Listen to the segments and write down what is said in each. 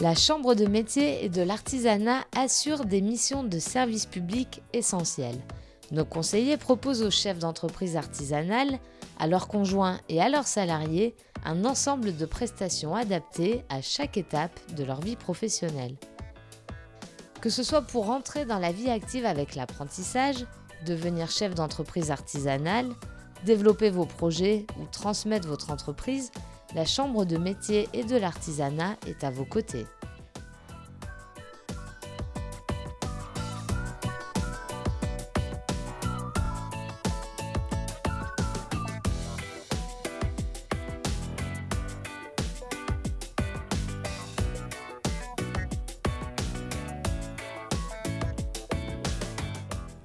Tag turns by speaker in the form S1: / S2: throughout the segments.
S1: La Chambre de métier et de l'artisanat assure des missions de service public essentielles. Nos conseillers proposent aux chefs d'entreprise artisanale, à leurs conjoints et à leurs salariés un ensemble de prestations adaptées à chaque étape de leur vie professionnelle. Que ce soit pour entrer dans la vie active avec l'apprentissage, devenir chef d'entreprise artisanale, développer vos projets ou transmettre votre entreprise, la Chambre de métier et de l'artisanat est à vos côtés.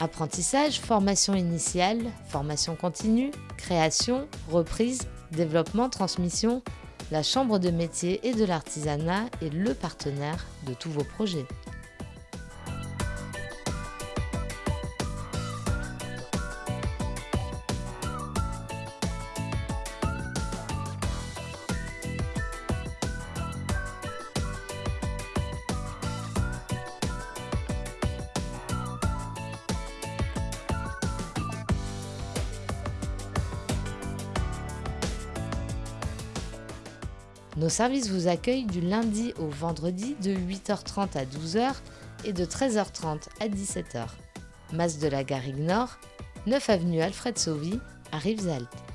S1: Apprentissage, formation initiale, formation continue, création, reprise, développement, transmission, la Chambre de métier et de l'artisanat est le partenaire de tous vos projets. Nos services vous accueillent du lundi au vendredi de 8h30 à 12h et de 13h30 à 17h. Masse de la Garrigue Nord, 9 avenue Alfred Sauvy à Rivesaltes.